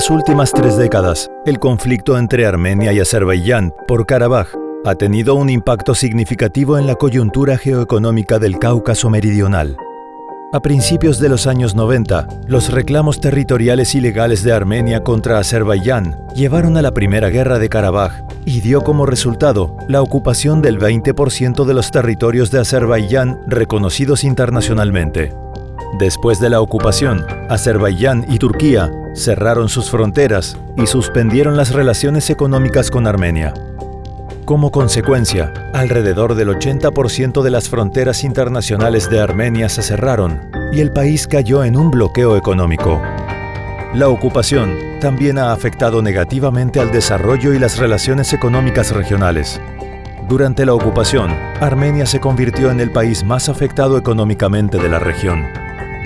las últimas tres décadas, el conflicto entre Armenia y Azerbaiyán por Karabaj ha tenido un impacto significativo en la coyuntura geoeconómica del Cáucaso Meridional. A principios de los años 90, los reclamos territoriales ilegales de Armenia contra Azerbaiyán llevaron a la Primera Guerra de Karabaj y dio como resultado la ocupación del 20% de los territorios de Azerbaiyán reconocidos internacionalmente. Después de la ocupación, Azerbaiyán y Turquía cerraron sus fronteras y suspendieron las relaciones económicas con Armenia. Como consecuencia, alrededor del 80% de las fronteras internacionales de Armenia se cerraron y el país cayó en un bloqueo económico. La ocupación también ha afectado negativamente al desarrollo y las relaciones económicas regionales. Durante la ocupación, Armenia se convirtió en el país más afectado económicamente de la región.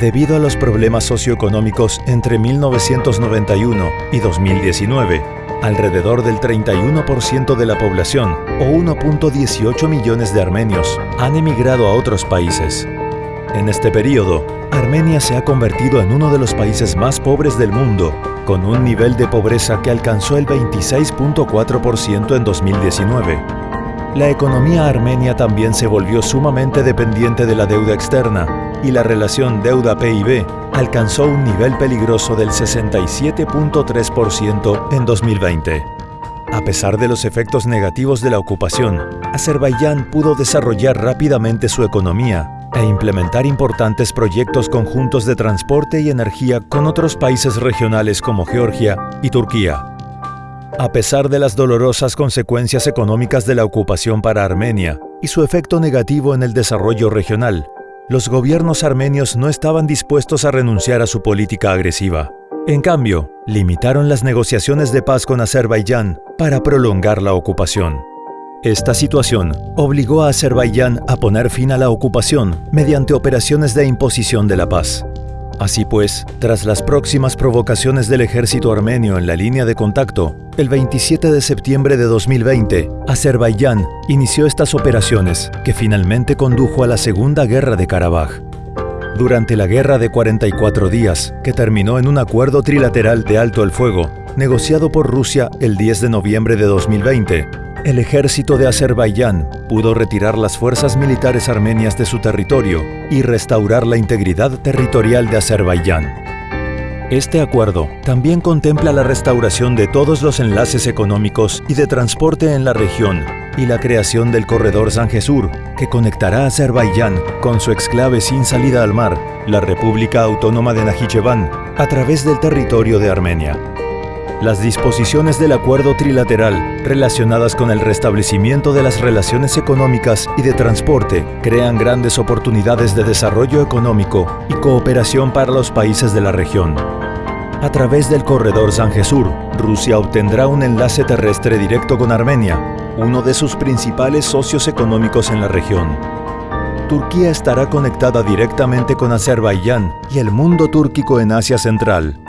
Debido a los problemas socioeconómicos entre 1991 y 2019, alrededor del 31% de la población, o 1.18 millones de armenios, han emigrado a otros países. En este periodo, Armenia se ha convertido en uno de los países más pobres del mundo, con un nivel de pobreza que alcanzó el 26.4% en 2019. La economía armenia también se volvió sumamente dependiente de la deuda externa, y la relación deuda-PIB alcanzó un nivel peligroso del 67.3% en 2020. A pesar de los efectos negativos de la ocupación, Azerbaiyán pudo desarrollar rápidamente su economía e implementar importantes proyectos conjuntos de transporte y energía con otros países regionales como Georgia y Turquía. A pesar de las dolorosas consecuencias económicas de la ocupación para Armenia y su efecto negativo en el desarrollo regional, los gobiernos armenios no estaban dispuestos a renunciar a su política agresiva. En cambio, limitaron las negociaciones de paz con Azerbaiyán para prolongar la ocupación. Esta situación obligó a Azerbaiyán a poner fin a la ocupación mediante operaciones de imposición de la paz. Así pues, tras las próximas provocaciones del ejército armenio en la línea de contacto, el 27 de septiembre de 2020, Azerbaiyán inició estas operaciones, que finalmente condujo a la Segunda Guerra de Karabaj. Durante la Guerra de 44 días, que terminó en un acuerdo trilateral de alto el fuego, negociado por Rusia el 10 de noviembre de 2020, el ejército de Azerbaiyán pudo retirar las fuerzas militares armenias de su territorio y restaurar la integridad territorial de Azerbaiyán. Este acuerdo también contempla la restauración de todos los enlaces económicos y de transporte en la región y la creación del corredor Sanjesur, que conectará Azerbaiyán con su exclave sin salida al mar, la República Autónoma de Najicheván, a través del territorio de Armenia. Las disposiciones del acuerdo trilateral relacionadas con el restablecimiento de las relaciones económicas y de transporte crean grandes oportunidades de desarrollo económico y cooperación para los países de la región. A través del corredor Sanjesur, Rusia obtendrá un enlace terrestre directo con Armenia, uno de sus principales socios económicos en la región. Turquía estará conectada directamente con Azerbaiyán y el mundo túrquico en Asia Central,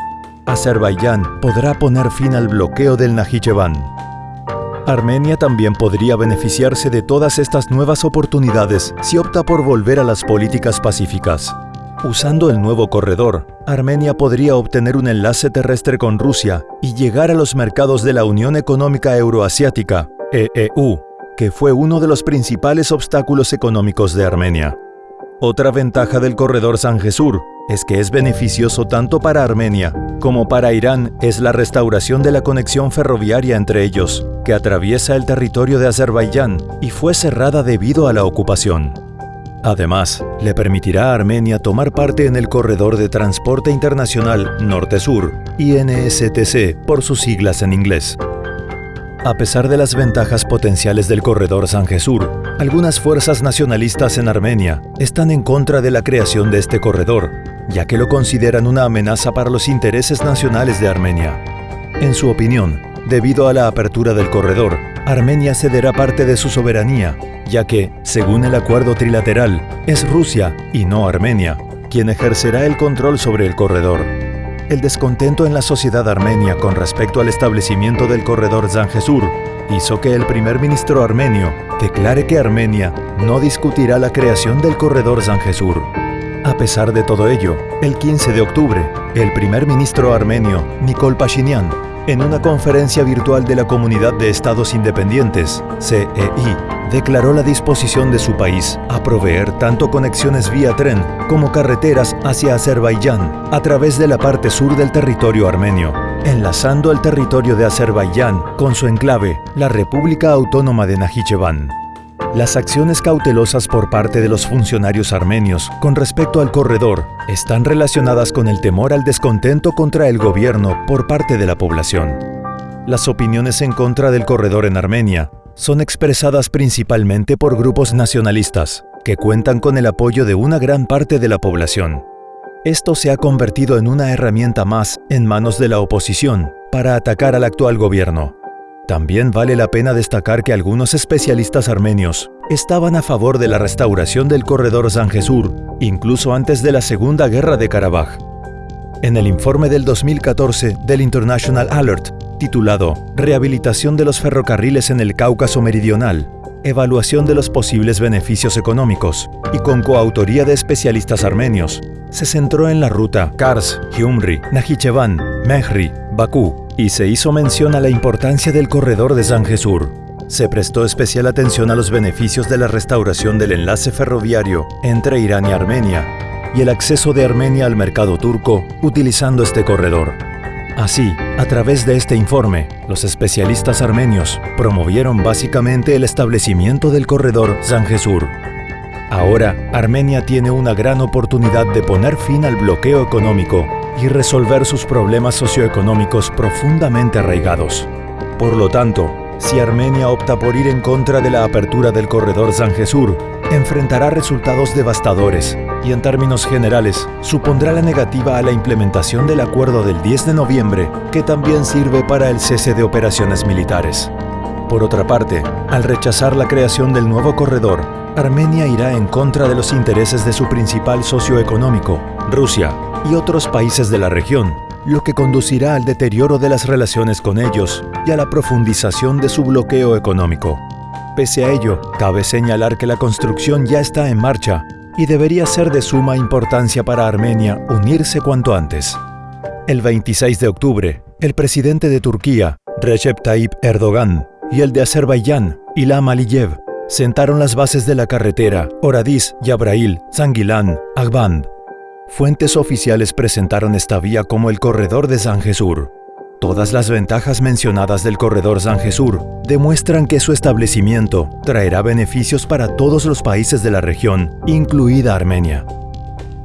Azerbaiyán podrá poner fin al bloqueo del Najicheván. Armenia también podría beneficiarse de todas estas nuevas oportunidades si opta por volver a las políticas pacíficas. Usando el nuevo corredor, Armenia podría obtener un enlace terrestre con Rusia y llegar a los mercados de la Unión Económica Euroasiática, EEU, que fue uno de los principales obstáculos económicos de Armenia. Otra ventaja del corredor Sanjesur es que es beneficioso tanto para Armenia como para Irán es la restauración de la conexión ferroviaria entre ellos, que atraviesa el territorio de Azerbaiyán y fue cerrada debido a la ocupación. Además, le permitirá a Armenia tomar parte en el Corredor de Transporte Internacional Norte-Sur, INSTC por sus siglas en inglés. A pesar de las ventajas potenciales del corredor Sanjesur, algunas fuerzas nacionalistas en Armenia están en contra de la creación de este corredor, ya que lo consideran una amenaza para los intereses nacionales de Armenia. En su opinión, debido a la apertura del corredor, Armenia cederá parte de su soberanía, ya que, según el acuerdo trilateral, es Rusia, y no Armenia, quien ejercerá el control sobre el corredor. El descontento en la sociedad armenia con respecto al establecimiento del corredor Zanjesur hizo que el primer ministro armenio declare que Armenia no discutirá la creación del corredor Zanjesur. A pesar de todo ello, el 15 de octubre, el primer ministro armenio, Nikol Pashinyan, en una conferencia virtual de la Comunidad de Estados Independientes, CEI, declaró la disposición de su país a proveer tanto conexiones vía tren como carreteras hacia Azerbaiyán a través de la parte sur del territorio armenio, enlazando el territorio de Azerbaiyán con su enclave, la República Autónoma de Najicheván. Las acciones cautelosas por parte de los funcionarios armenios con respecto al corredor están relacionadas con el temor al descontento contra el gobierno por parte de la población. Las opiniones en contra del corredor en Armenia son expresadas principalmente por grupos nacionalistas, que cuentan con el apoyo de una gran parte de la población. Esto se ha convertido en una herramienta más en manos de la oposición para atacar al actual gobierno, también vale la pena destacar que algunos especialistas armenios estaban a favor de la restauración del corredor Zanjesur, incluso antes de la Segunda Guerra de Karabaj. En el informe del 2014 del International Alert, titulado Rehabilitación de los ferrocarriles en el Cáucaso Meridional, evaluación de los posibles beneficios económicos, y con coautoría de especialistas armenios, se centró en la ruta Kars, Gyumri, Najicheván, Mehri, Bakú y se hizo mención a la importancia del corredor de Zanjesur. Se prestó especial atención a los beneficios de la restauración del enlace ferroviario entre Irán y Armenia y el acceso de Armenia al mercado turco utilizando este corredor. Así, a través de este informe, los especialistas armenios promovieron básicamente el establecimiento del corredor Zanjesur. Ahora, Armenia tiene una gran oportunidad de poner fin al bloqueo económico y resolver sus problemas socioeconómicos profundamente arraigados. Por lo tanto, si Armenia opta por ir en contra de la apertura del corredor Zanjesur, enfrentará resultados devastadores y en términos generales supondrá la negativa a la implementación del acuerdo del 10 de noviembre que también sirve para el cese de operaciones militares. Por otra parte, al rechazar la creación del nuevo corredor, Armenia irá en contra de los intereses de su principal socio económico, Rusia, y otros países de la región, lo que conducirá al deterioro de las relaciones con ellos y a la profundización de su bloqueo económico. Pese a ello, cabe señalar que la construcción ya está en marcha y debería ser de suma importancia para Armenia unirse cuanto antes. El 26 de octubre, el presidente de Turquía, Recep Tayyip Erdogan, y el de Azerbaiyán, Ilham Aliyev, sentaron las bases de la carretera Oradis-Yabrail-Zangilan, Agband, Fuentes oficiales presentaron esta vía como el corredor de Zanjesur. Todas las ventajas mencionadas del corredor Zanjesur demuestran que su establecimiento traerá beneficios para todos los países de la región, incluida Armenia.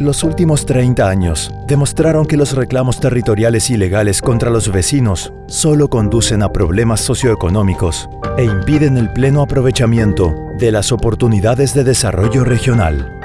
Los últimos 30 años demostraron que los reclamos territoriales ilegales contra los vecinos solo conducen a problemas socioeconómicos e impiden el pleno aprovechamiento de las oportunidades de desarrollo regional.